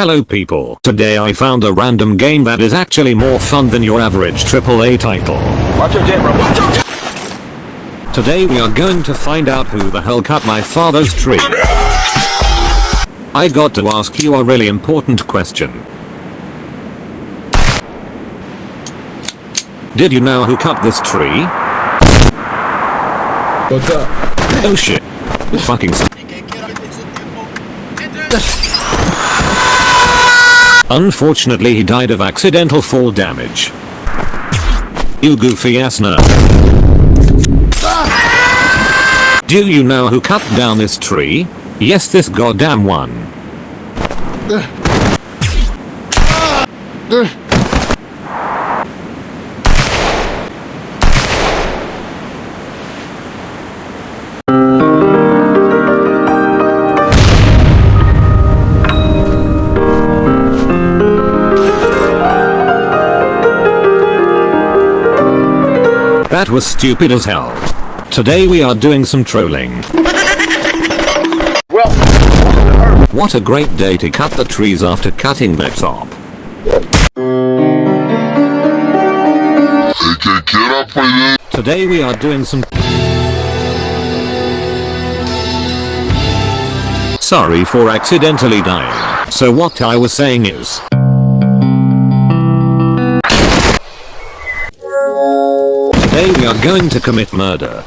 Hello people. Today I found a random game that is actually more fun than your average AAA title. Watch your jet. Watch your jet. Today we are going to find out who the hell cut my father's tree. I got to ask you a really important question. Did you know who cut this tree? What's up? Oh shit. Fucking s- Unfortunately he died of accidental fall damage. You goofy ass nerd. Do you know who cut down this tree? Yes this goddamn one. That was stupid as hell. Today we are doing some trolling. Well, What a great day to cut the trees after cutting the top. que quiera puede Today we are doing some Sorry for accidentally dying. So what I was saying is Today we are going to commit murder.